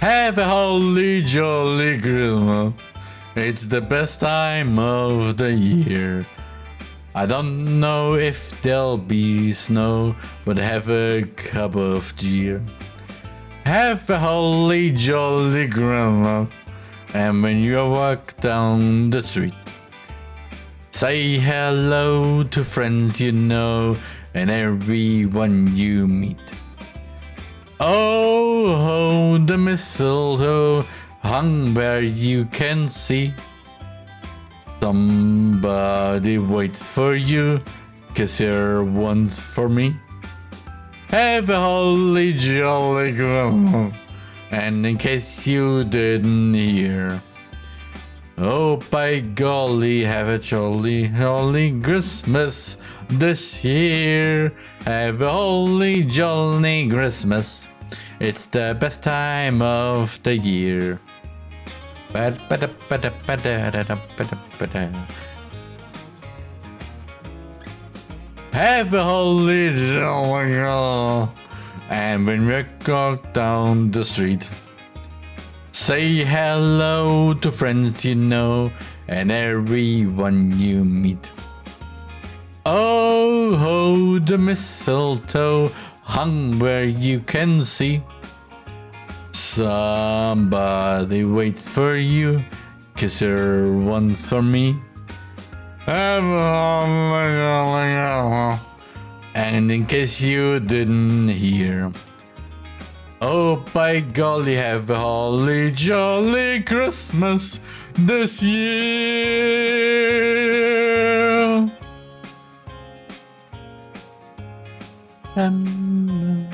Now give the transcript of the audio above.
Have a holly jolly Christmas. It's the best time of the year. I don't know if there'll be snow, but have a cup of cheer. Have a holly jolly grandma. And when you walk down the street, say hello to friends you know and everyone you meet. Oh, ho, the mistletoe hung where you can see. Somebody waits for you, cause you're once for me. Have a holly jolly grandma. And in case you didn't hear, oh by golly, have a jolly, jolly Christmas this year. Have a holly jolly Christmas. It's the best time of the year. Have a holly jolly. And when we walk down the street, say hello to friends you know and everyone you meet. Oh, ho, the mistletoe hung where you can see. Somebody waits for you, kiss her once for me. And in case you didn't hear, oh by golly, have a holly jolly Christmas this year. Um,